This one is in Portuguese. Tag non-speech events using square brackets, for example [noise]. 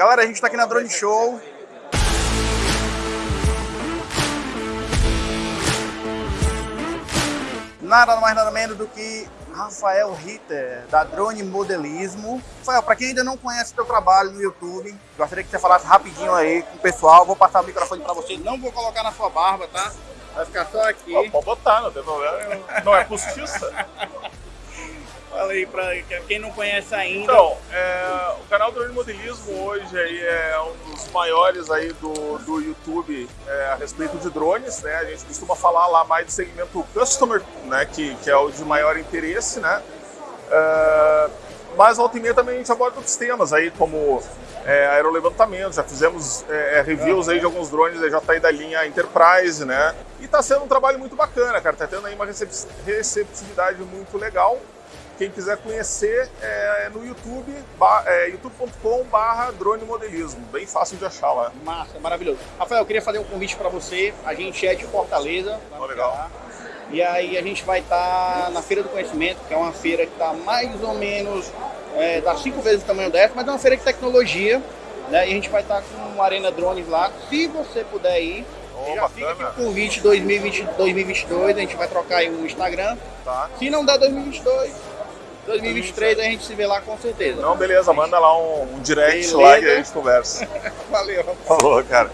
Galera, a gente tá aqui na Drone Show. Nada mais nada menos do que Rafael Ritter, da Drone Modelismo. Rafael, para quem ainda não conhece o teu trabalho no YouTube, gostaria que você falasse rapidinho aí com o pessoal. Vou passar o microfone para você. Não vou colocar na sua barba, tá? Vai ficar só aqui. Pode botar, não tem problema. Não é postiça. Fala aí pra quem não conhece ainda. Então, é, o canal Drone Modelismo hoje aí é um dos maiores aí do, do YouTube é, a respeito de drones, né? A gente costuma falar lá mais do segmento customer, né? Que, que é o de maior interesse, né? É, mas volta e meia também a gente aborda outros temas aí, como é, aerolevantamento, já fizemos é, é reviews aí de alguns drones já tá aí da linha Enterprise, né? E tá sendo um trabalho muito bacana, cara, tá tendo aí uma receptividade muito legal. Quem quiser conhecer é no YouTube, é, youtube.com.br drone modelismo. Bem fácil de achar lá. Massa, maravilhoso. Rafael, eu queria fazer um convite para você. A gente é de Fortaleza. Oh, legal. E aí a gente vai estar tá na Feira do Conhecimento, que é uma feira que está mais ou menos, é, dá cinco vezes o tamanho dessa, mas é uma feira de tecnologia. Né? E a gente vai estar tá com uma Arena Drones lá. Se você puder ir, Oh, já fica aqui o convite 2020, 2022, a gente vai trocar aí o Instagram. Tá. Se não der 2022, 2023 a gente se vê lá com certeza. Não, beleza, manda lá um, um direct beleza. lá e a gente conversa. [laughs] Valeu. Falou, cara.